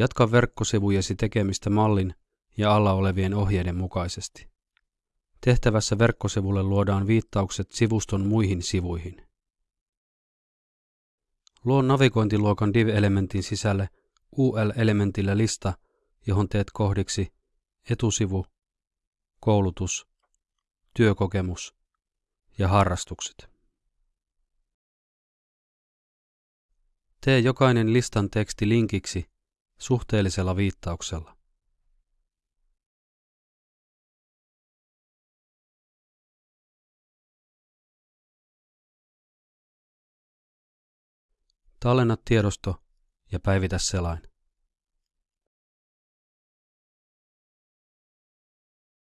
Jatka verkkosivujesi tekemistä mallin ja alla olevien ohjeiden mukaisesti. Tehtävässä verkkosivulle luodaan viittaukset sivuston muihin sivuihin. Luo navigointiluokan div-elementin sisälle UL-elementillä lista, johon teet kohdiksi etusivu, koulutus, työkokemus ja harrastukset. Tee jokainen listan teksti linkiksi suhteellisella viittauksella. Tallenna tiedosto ja päivitä selain.